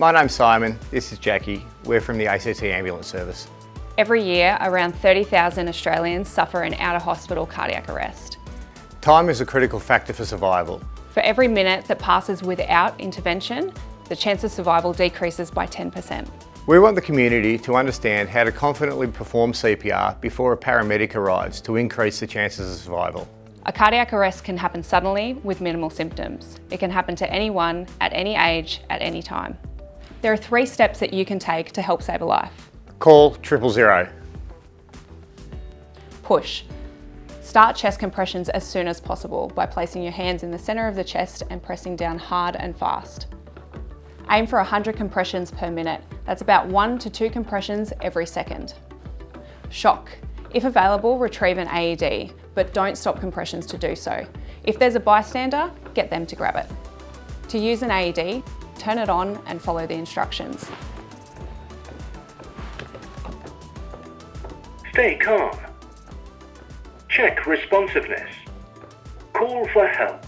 my name's Simon, this is Jackie. We're from the ACT Ambulance Service. Every year, around 30,000 Australians suffer an out-of-hospital cardiac arrest. Time is a critical factor for survival. For every minute that passes without intervention, the chance of survival decreases by 10%. We want the community to understand how to confidently perform CPR before a paramedic arrives to increase the chances of survival. A cardiac arrest can happen suddenly with minimal symptoms. It can happen to anyone, at any age, at any time. There are three steps that you can take to help save a life. Call triple zero. Push. Start chest compressions as soon as possible by placing your hands in the centre of the chest and pressing down hard and fast. Aim for 100 compressions per minute. That's about one to two compressions every second. Shock. If available, retrieve an AED, but don't stop compressions to do so. If there's a bystander, get them to grab it. To use an AED, turn it on and follow the instructions. Stay calm. Check responsiveness. Call for help.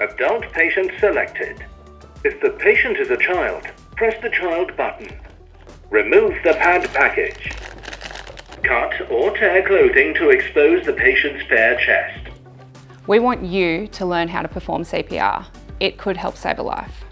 Adult patient selected. If the patient is a child, press the child button. Remove the pad package. Cut or tear clothing to expose the patient's bare chest. We want you to learn how to perform CPR. It could help save a life.